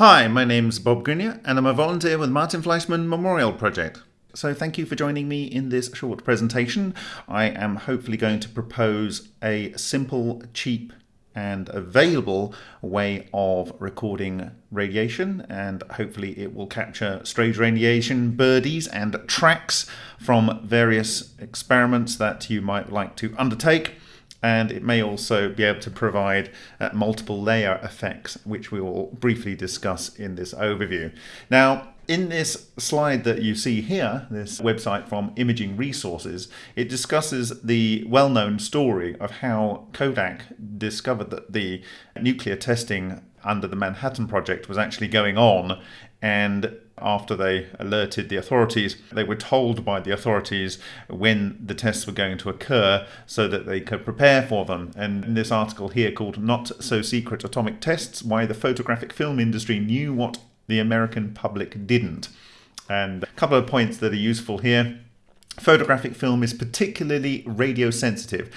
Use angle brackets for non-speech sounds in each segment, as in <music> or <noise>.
Hi, my name's Bob Greenyer and I'm a volunteer with Martin Fleischmann Memorial Project. So thank you for joining me in this short presentation. I am hopefully going to propose a simple, cheap and available way of recording radiation and hopefully it will capture strange radiation birdies and tracks from various experiments that you might like to undertake and it may also be able to provide uh, multiple layer effects, which we will briefly discuss in this overview. Now, in this slide that you see here, this website from Imaging Resources, it discusses the well-known story of how Kodak discovered that the nuclear testing under the Manhattan Project was actually going on and after they alerted the authorities, they were told by the authorities when the tests were going to occur so that they could prepare for them. And in this article here called Not So Secret Atomic Tests Why the Photographic Film Industry Knew What the American Public Didn't. And a couple of points that are useful here. Photographic film is particularly radio sensitive.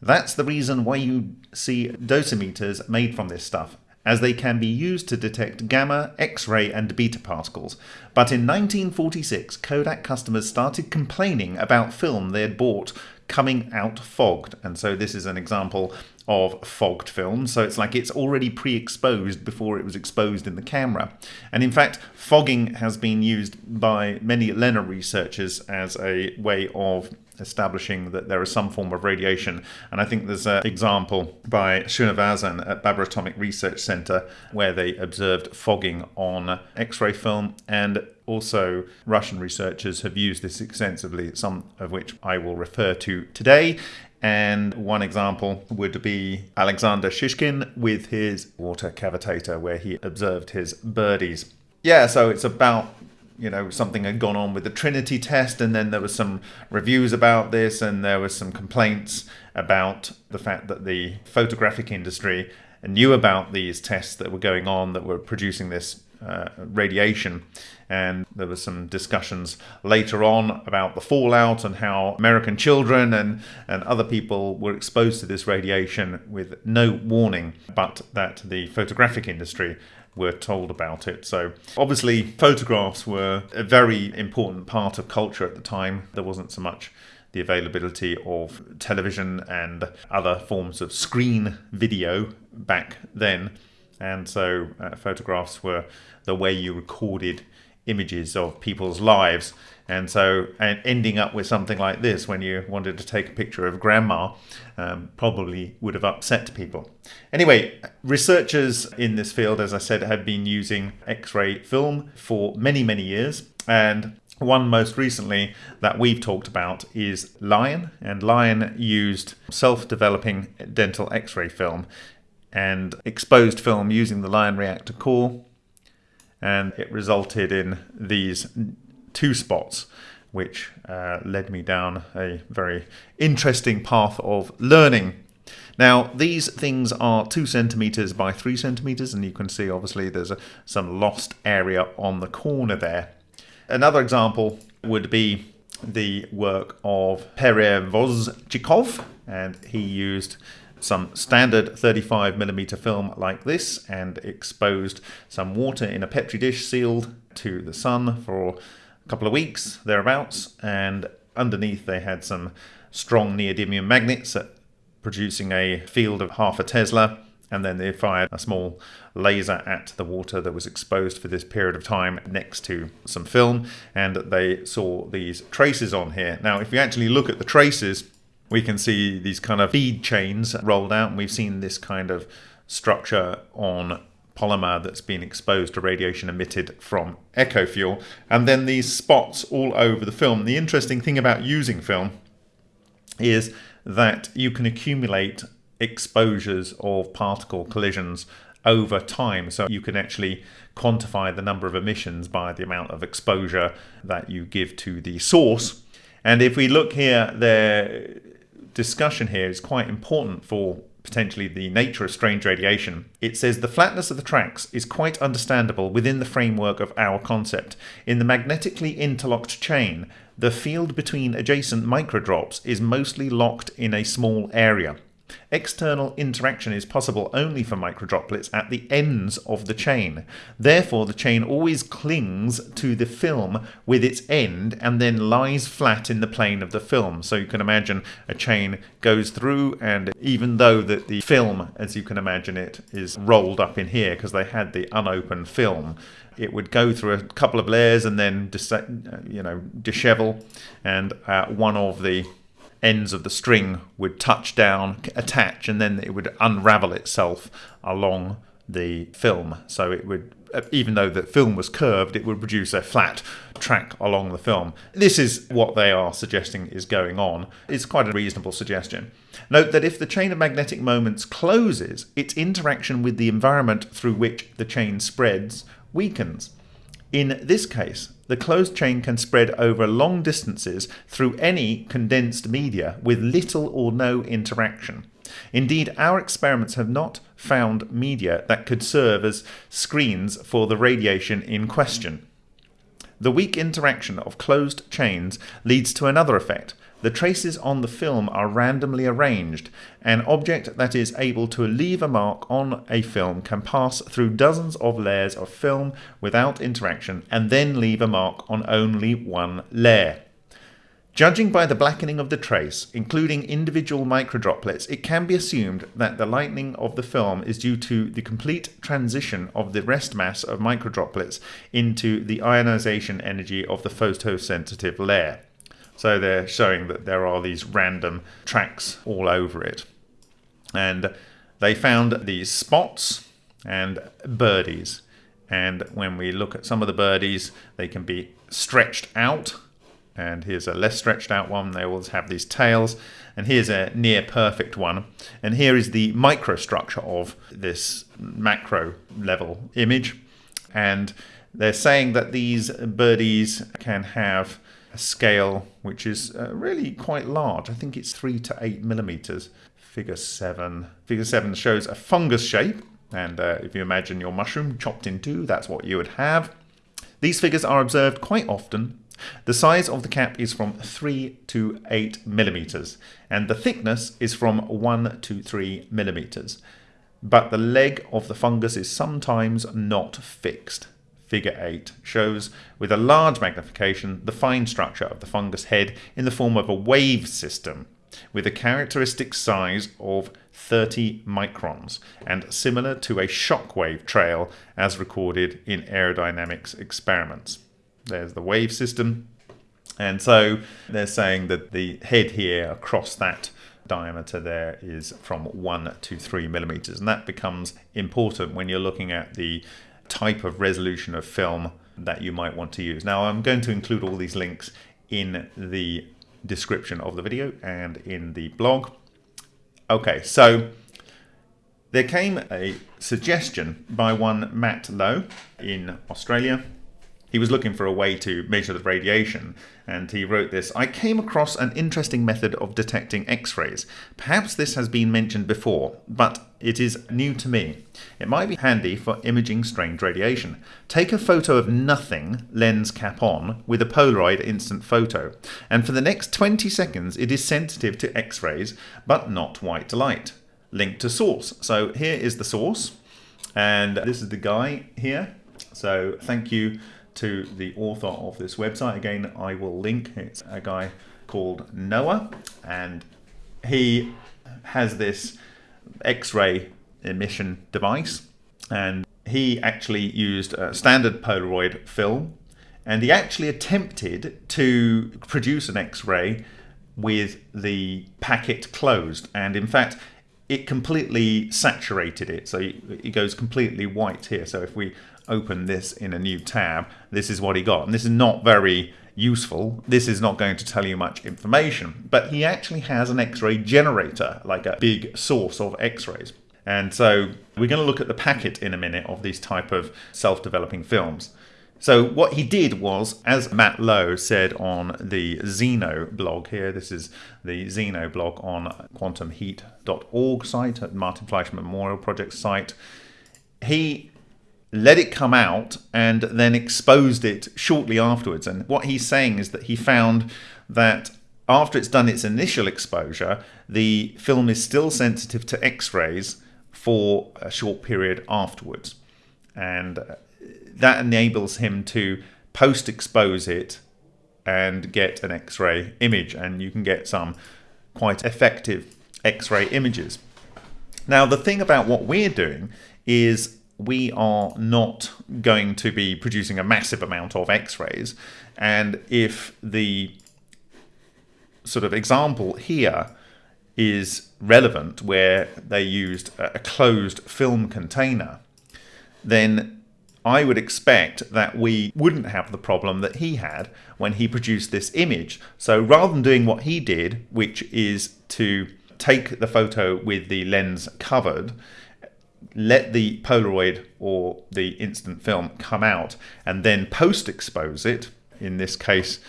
That's the reason why you see dosimeters made from this stuff as they can be used to detect gamma, X-ray and beta particles. But in 1946, Kodak customers started complaining about film they had bought coming out fogged. And so this is an example of fogged film. So it's like it's already pre-exposed before it was exposed in the camera. And in fact, fogging has been used by many LENR researchers as a way of establishing that there is some form of radiation. And I think there's an example by Srinivasan at Bhabha Atomic Research Center where they observed fogging on X-ray film and also Russian researchers have used this extensively, some of which I will refer to today. And one example would be Alexander Shishkin with his water cavitator where he observed his birdies. Yeah, so it's about you know something had gone on with the Trinity test, and then there was some reviews about this, and there was some complaints about the fact that the photographic industry knew about these tests that were going on that were producing this uh, radiation. And there were some discussions later on about the fallout and how American children and, and other people were exposed to this radiation with no warning, but that the photographic industry were told about it. So obviously photographs were a very important part of culture at the time. There wasn't so much the availability of television and other forms of screen video back then. And so uh, photographs were the way you recorded images of people's lives. And so, and ending up with something like this when you wanted to take a picture of grandma um, probably would have upset people. Anyway, researchers in this field, as I said, have been using X-ray film for many, many years. And one most recently that we've talked about is Lion, and Lion used self-developing dental X-ray film and exposed film using the Lion reactor core and it resulted in these two spots which uh, led me down a very interesting path of learning. Now these things are two centimeters by three centimeters and you can see obviously there's a, some lost area on the corner there. Another example would be the work of Perevozchikov and he used some standard 35 millimeter film like this and exposed some water in a petri dish sealed to the sun for a couple of weeks thereabouts and underneath they had some strong neodymium magnets producing a field of half a Tesla and then they fired a small laser at the water that was exposed for this period of time next to some film and they saw these traces on here. Now if you actually look at the traces we can see these kind of feed chains rolled out and we've seen this kind of structure on polymer that's been exposed to radiation emitted from echo fuel. And then these spots all over the film. The interesting thing about using film is that you can accumulate exposures of particle collisions over time. So you can actually quantify the number of emissions by the amount of exposure that you give to the source. And if we look here there discussion here is quite important for potentially the nature of strange radiation. It says the flatness of the tracks is quite understandable within the framework of our concept. In the magnetically interlocked chain, the field between adjacent microdrops is mostly locked in a small area. External interaction is possible only for microdroplets at the ends of the chain. Therefore, the chain always clings to the film with its end and then lies flat in the plane of the film. So you can imagine a chain goes through and even though that the film, as you can imagine it, is rolled up in here because they had the unopened film, it would go through a couple of layers and then, you know, dishevel and uh, one of the ends of the string would touch down, attach, and then it would unravel itself along the film. So it would, uh, even though the film was curved, it would produce a flat track along the film. This is what they are suggesting is going on. It's quite a reasonable suggestion. Note that if the chain of magnetic moments closes, its interaction with the environment through which the chain spreads weakens. In this case, the closed chain can spread over long distances through any condensed media with little or no interaction. Indeed, our experiments have not found media that could serve as screens for the radiation in question. The weak interaction of closed chains leads to another effect, the traces on the film are randomly arranged. An object that is able to leave a mark on a film can pass through dozens of layers of film without interaction and then leave a mark on only one layer. Judging by the blackening of the trace, including individual microdroplets, it can be assumed that the lightening of the film is due to the complete transition of the rest mass of microdroplets into the ionization energy of the photosensitive layer. So they're showing that there are these random tracks all over it. And they found these spots and birdies. And when we look at some of the birdies, they can be stretched out. And here's a less stretched out one. They always have these tails. And here's a near perfect one. And here is the microstructure of this macro level image. And they're saying that these birdies can have scale which is uh, really quite large. I think it's three to eight millimeters. Figure seven. Figure seven shows a fungus shape, and uh, if you imagine your mushroom chopped in two, that's what you would have. These figures are observed quite often. The size of the cap is from 3 to 8 millimeters, and the thickness is from 1 to 3 millimeters. But the leg of the fungus is sometimes not fixed. Figure 8 shows with a large magnification the fine structure of the fungus head in the form of a wave system with a characteristic size of 30 microns and similar to a shockwave trail as recorded in aerodynamics experiments. There's the wave system and so they're saying that the head here across that diameter there is from 1 to 3 millimeters and that becomes important when you're looking at the type of resolution of film that you might want to use. Now I'm going to include all these links in the description of the video and in the blog. Okay, so there came a suggestion by one Matt Lowe in Australia he was looking for a way to measure the radiation, and he wrote this I came across an interesting method of detecting X rays. Perhaps this has been mentioned before, but it is new to me. It might be handy for imaging strange radiation. Take a photo of nothing, lens cap on, with a Polaroid instant photo, and for the next 20 seconds it is sensitive to X rays but not white light. Link to source. So here is the source, and this is the guy here. So thank you to the author of this website. Again, I will link. It's a guy called Noah, and he has this X-ray emission device, and he actually used a standard Polaroid film, and he actually attempted to produce an X-ray with the packet closed, and in fact, it completely saturated it, so it goes completely white here. So if we open this in a new tab, this is what he got. And this is not very useful. This is not going to tell you much information, but he actually has an X-ray generator, like a big source of X-rays. And so we're going to look at the packet in a minute of these type of self-developing films. So what he did was, as Matt Lowe said on the Xeno blog here, this is the Xeno blog on quantumheat.org site at Martin Fleischmann Memorial Project site, he let it come out and then exposed it shortly afterwards. And what he's saying is that he found that after it's done its initial exposure, the film is still sensitive to X-rays for a short period afterwards. And uh, that enables him to post-expose it and get an X-ray image. And you can get some quite effective X-ray images. Now, the thing about what we're doing is we are not going to be producing a massive amount of x-rays and if the sort of example here is relevant where they used a closed film container then I would expect that we wouldn't have the problem that he had when he produced this image. So rather than doing what he did, which is to take the photo with the lens covered let the Polaroid or the instant film come out and then post expose it. In this case,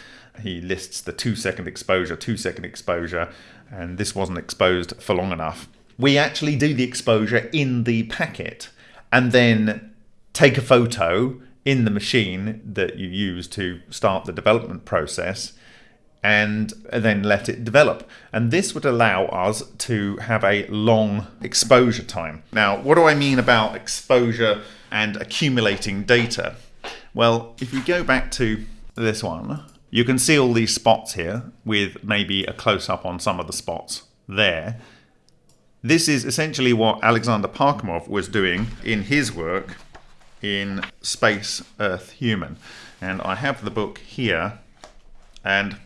he lists the two second exposure, two second exposure, and this wasn't exposed for long enough. We actually do the exposure in the packet and then take a photo in the machine that you use to start the development process and then let it develop. And this would allow us to have a long exposure time. Now, what do I mean about exposure and accumulating data? Well, if we go back to this one, you can see all these spots here with maybe a close-up on some of the spots there. This is essentially what Alexander Parkhomov was doing in his work in Space, Earth, Human. And I have the book here, and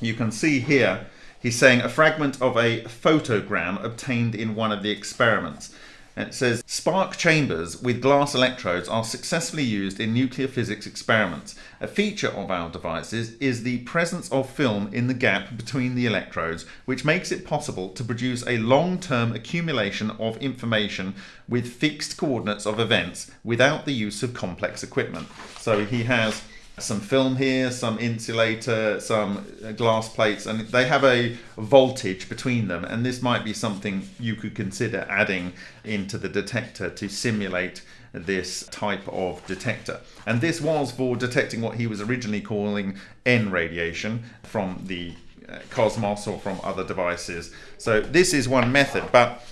you can see here he's saying a fragment of a photogram obtained in one of the experiments. And it says spark chambers with glass electrodes are successfully used in nuclear physics experiments. A feature of our devices is the presence of film in the gap between the electrodes, which makes it possible to produce a long-term accumulation of information with fixed coordinates of events without the use of complex equipment. So he has some film here, some insulator, some uh, glass plates, and they have a voltage between them. And this might be something you could consider adding into the detector to simulate this type of detector. And this was for detecting what he was originally calling N radiation from the uh, cosmos or from other devices. So this is one method, but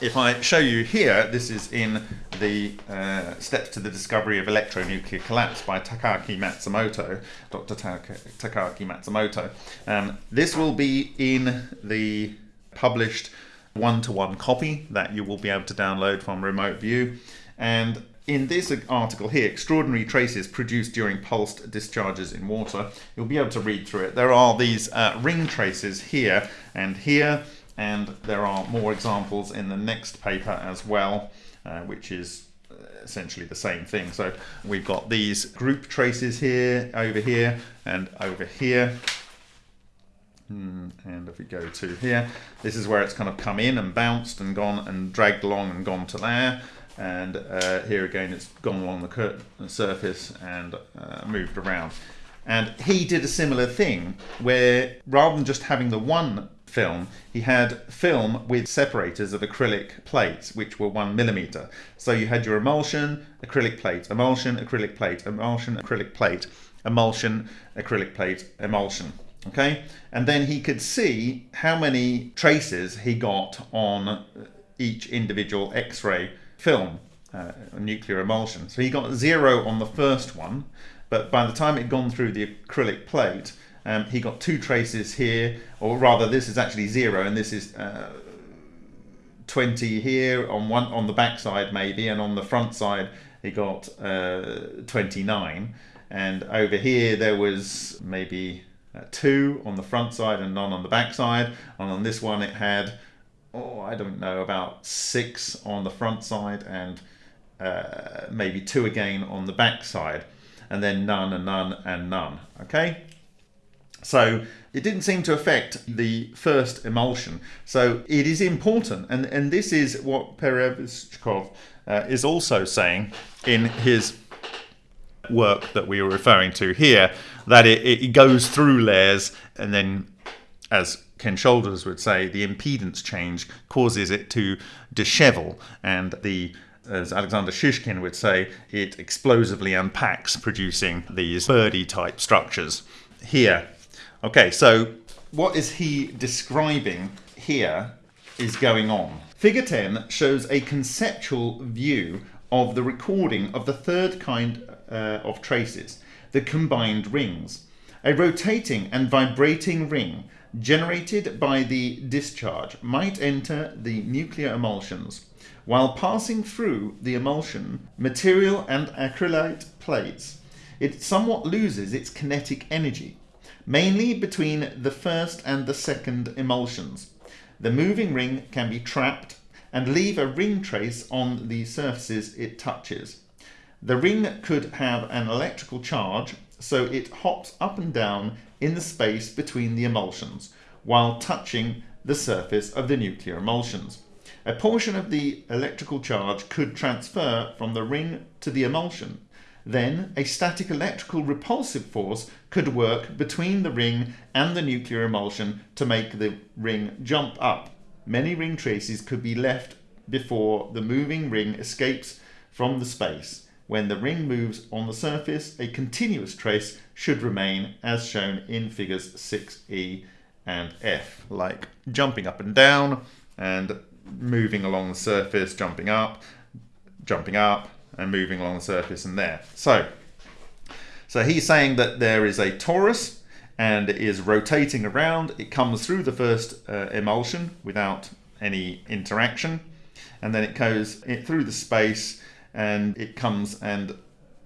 if I show you here, this is in the uh, Steps to the Discovery of Electronuclear Collapse by Takaaki Matsumoto, Dr. Takaaki Matsumoto. Um, this will be in the published one-to-one -one copy that you will be able to download from Remote View. And in this article here, extraordinary traces produced during pulsed discharges in water, you'll be able to read through it. There are these uh, ring traces here and here, and there are more examples in the next paper as well, uh, which is uh, essentially the same thing. So we've got these group traces here, over here, and over here. Hmm, and if we go to here, this is where it's kind of come in and bounced and gone and dragged along and gone to there. And uh, here again, it's gone along the surface and uh, moved around. And he did a similar thing where rather than just having the one film, he had film with separators of acrylic plates, which were one millimeter. So you had your emulsion, acrylic plate, emulsion, acrylic plate, emulsion, acrylic plate, emulsion, acrylic plate, emulsion. Okay, and then he could see how many traces he got on each individual X-ray film, uh, nuclear emulsion. So he got zero on the first one, but by the time it had gone through the acrylic plate, um, he got two traces here, or rather this is actually zero and this is uh, 20 here on one on the back side maybe, and on the front side he got uh, 29. And over here there was maybe uh, two on the front side and none on the back side. And on this one it had, oh, I don't know, about six on the front side and uh, maybe two again on the back side. And then none and none and none, okay? So it didn't seem to affect the first emulsion. So it is important, and, and this is what Perevyshkov uh, is also saying in his work that we were referring to here, that it, it goes through layers and then, as Ken Shoulders would say, the impedance change causes it to dishevel and the as Alexander Shishkin would say, it explosively unpacks, producing these birdie type structures. Here, Okay, so what is he describing here is going on. Figure 10 shows a conceptual view of the recording of the third kind uh, of traces, the combined rings. A rotating and vibrating ring generated by the discharge might enter the nuclear emulsions. While passing through the emulsion material and acrylate plates, it somewhat loses its kinetic energy, mainly between the first and the second emulsions. The moving ring can be trapped and leave a ring trace on the surfaces it touches. The ring could have an electrical charge, so it hops up and down in the space between the emulsions while touching the surface of the nuclear emulsions. A portion of the electrical charge could transfer from the ring to the emulsion. Then a static electrical repulsive force could work between the ring and the nuclear emulsion to make the ring jump up. Many ring traces could be left before the moving ring escapes from the space. When the ring moves on the surface, a continuous trace should remain as shown in figures 6e and F, like jumping up and down and moving along the surface, jumping up, jumping up, and moving along the surface and there. So, so he's saying that there is a torus and it is rotating around. It comes through the first uh, emulsion without any interaction. And then it goes it, through the space and it comes and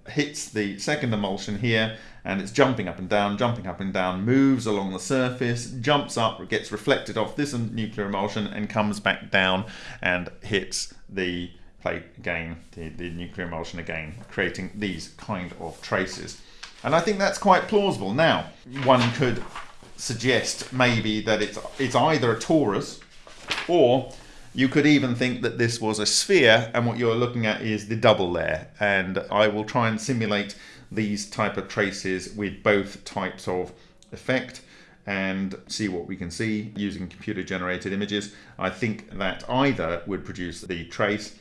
hits the second emulsion here and it's jumping up and down, jumping up and down, moves along the surface, jumps up, gets reflected off this nuclear emulsion and comes back down and hits the plate again, the, the nuclear emulsion again, creating these kind of traces. And I think that's quite plausible. Now, one could suggest maybe that it's, it's either a torus or you could even think that this was a sphere and what you're looking at is the double layer. And I will try and simulate these type of traces with both types of effect and see what we can see using computer generated images. I think that either would produce the trace.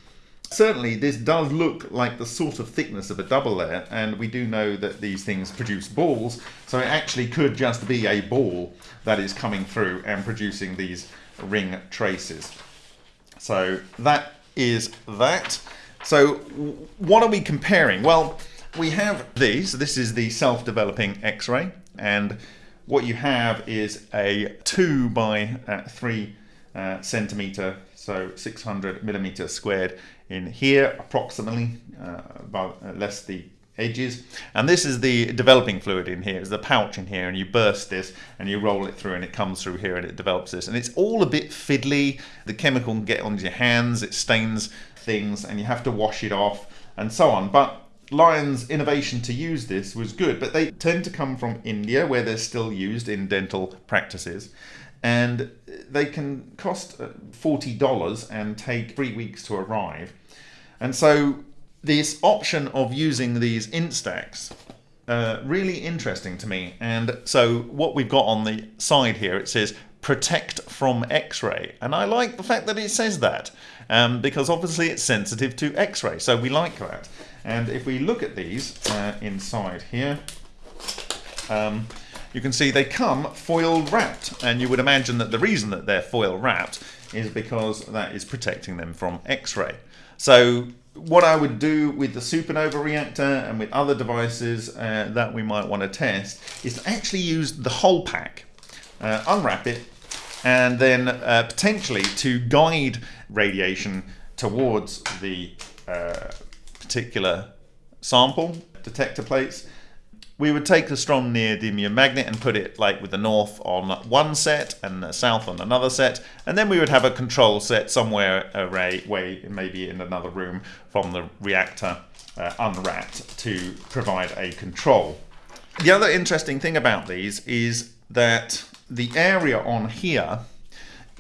Certainly this does look like the sort of thickness of a double layer and we do know that these things produce balls so it actually could just be a ball that is coming through and producing these ring traces. So that is that. So what are we comparing? Well, we have these. This is the self-developing X-ray, and what you have is a two by uh, three uh, centimeter, so 600 millimeter squared in here, approximately, uh, about uh, less the edges. And this is the developing fluid in here, is the pouch in here, and you burst this and you roll it through and it comes through here and it develops this. And it's all a bit fiddly. The chemical can get onto your hands, it stains things, and you have to wash it off and so on. But Lion's innovation to use this was good, but they tend to come from India, where they're still used in dental practices. And they can cost $40 and take three weeks to arrive. And so this option of using these instax uh, really interesting to me. And so what we've got on the side here it says protect from x-ray. And I like the fact that it says that um, because obviously it's sensitive to x-ray. So we like that. And if we look at these uh, inside here um, you can see they come foil wrapped. And you would imagine that the reason that they're foil wrapped is because that is protecting them from x-ray so what I would do with the supernova reactor and with other devices uh, that we might want to test is to actually use the whole pack, uh, unwrap it, and then uh, potentially to guide radiation towards the uh, particular sample detector plates we would take the strong neodymium magnet and put it like with the north on one set and the south on another set and then we would have a control set somewhere array way maybe in another room from the reactor uh, unwrapped to provide a control. The other interesting thing about these is that the area on here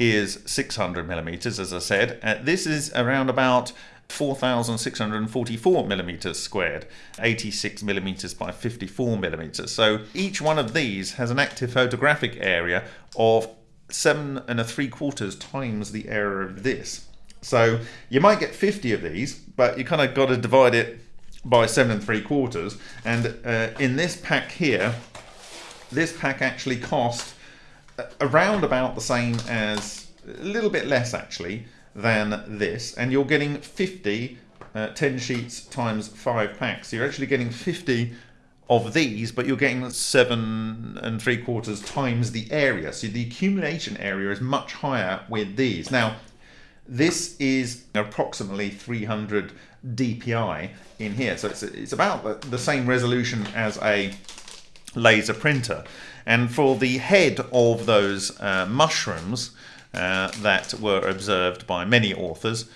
is 600 millimeters as I said. Uh, this is around about 4,644 millimeters squared, 86 millimeters by 54 millimeters. So each one of these has an active photographic area of seven and a three quarters times the area of this. So you might get 50 of these, but you kind of got to divide it by seven and three quarters. And uh, in this pack here, this pack actually cost around about the same as, a little bit less actually, than this. And you're getting 50, uh, 10 sheets times 5 packs. So you're actually getting 50 of these, but you're getting seven and three quarters times the area. So the accumulation area is much higher with these. Now, this is approximately 300 DPI in here. So it's, it's about the same resolution as a laser printer. And for the head of those uh, mushrooms uh, that were observed by many authors,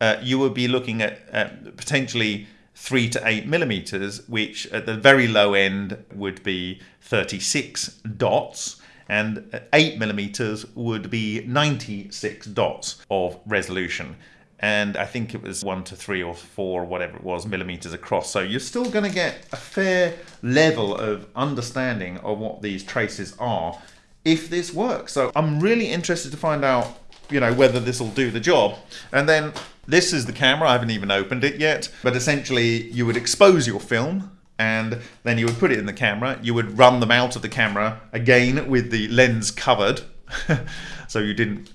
uh, you would be looking at, at potentially three to eight millimeters, which at the very low end would be 36 dots, and eight millimeters would be 96 dots of resolution. And I think it was one to three or four, whatever it was, millimeters across. So you're still going to get a fair level of understanding of what these traces are if this works. So I'm really interested to find out, you know, whether this will do the job. And then this is the camera, I haven't even opened it yet, but essentially you would expose your film and then you would put it in the camera, you would run them out of the camera again with the lens covered, <laughs> so you didn't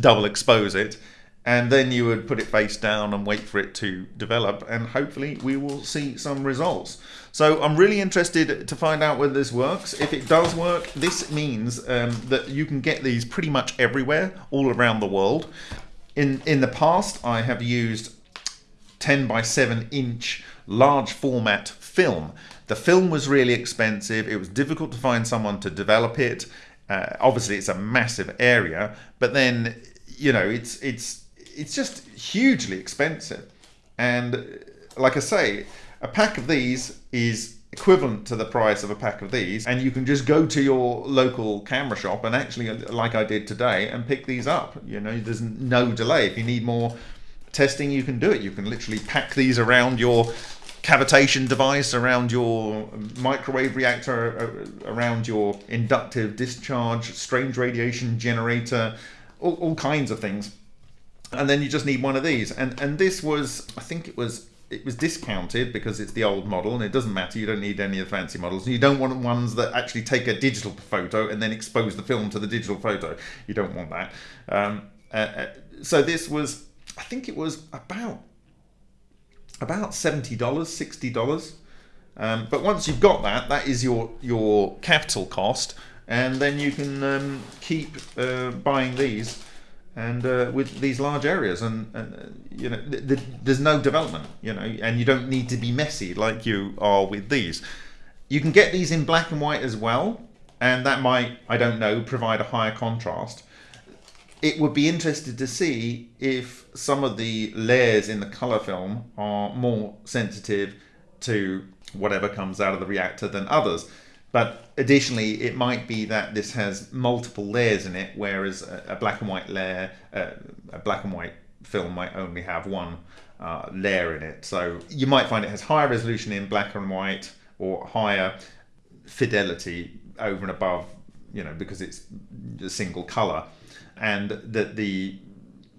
double expose it, and then you would put it face down and wait for it to develop and hopefully we will see some results. So I'm really interested to find out whether this works. If it does work, this means um, that you can get these pretty much everywhere, all around the world. In, in the past, I have used 10 by 7 inch large format film. The film was really expensive. It was difficult to find someone to develop it. Uh, obviously, it's a massive area, but then you know it's it's it's just hugely expensive. And like I say, a pack of these is equivalent to the price of a pack of these and you can just go to your local camera shop and actually like I did today and pick these up. You know there's no delay. If you need more testing you can do it. You can literally pack these around your cavitation device around your microwave reactor around your inductive discharge strange radiation generator all, all kinds of things. And then you just need one of these. And and this was I think it was it was discounted because it's the old model and it doesn't matter you don't need any of the fancy models. And you don't want ones that actually take a digital photo and then expose the film to the digital photo. You don't want that. Um, uh, uh, so this was I think it was about about $70 $60 um, but once you've got that that is your your capital cost and then you can um, keep uh, buying these and uh, with these large areas and, and uh, you know th th there's no development you know and you don't need to be messy like you are with these. You can get these in black and white as well and that might I don't know provide a higher contrast. It would be interesting to see if some of the layers in the color film are more sensitive to whatever comes out of the reactor than others but additionally, it might be that this has multiple layers in it, whereas a, black and white layer, uh, a black and white film might only have one uh, layer in it. So you might find it has higher resolution in black and white or higher fidelity over and above, you know, because it's a single color. And that the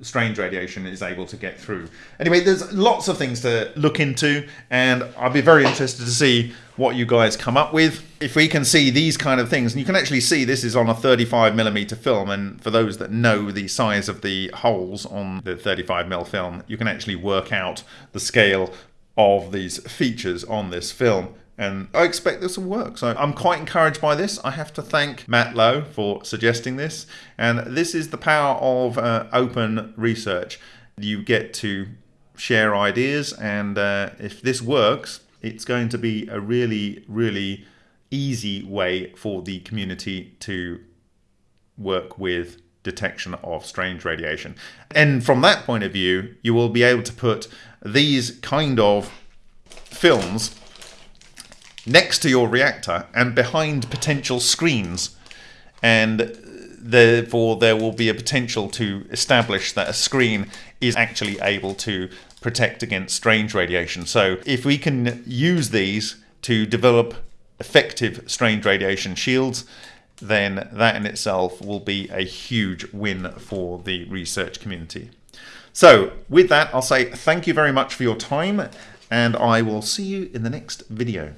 strange radiation is able to get through. Anyway, there's lots of things to look into, and I'll be very interested to see what you guys come up with. If we can see these kind of things, and you can actually see this is on a 35 millimeter film, and for those that know the size of the holes on the 35 mm film, you can actually work out the scale of these features on this film and I expect this will work. So I'm quite encouraged by this. I have to thank Matt Lowe for suggesting this. And this is the power of uh, open research. You get to share ideas, and uh, if this works, it's going to be a really, really easy way for the community to work with detection of strange radiation. And from that point of view, you will be able to put these kind of films next to your reactor and behind potential screens. And therefore, there will be a potential to establish that a screen is actually able to protect against strange radiation. So, if we can use these to develop effective strange radiation shields, then that in itself will be a huge win for the research community. So, with that, I'll say thank you very much for your time, and I will see you in the next video.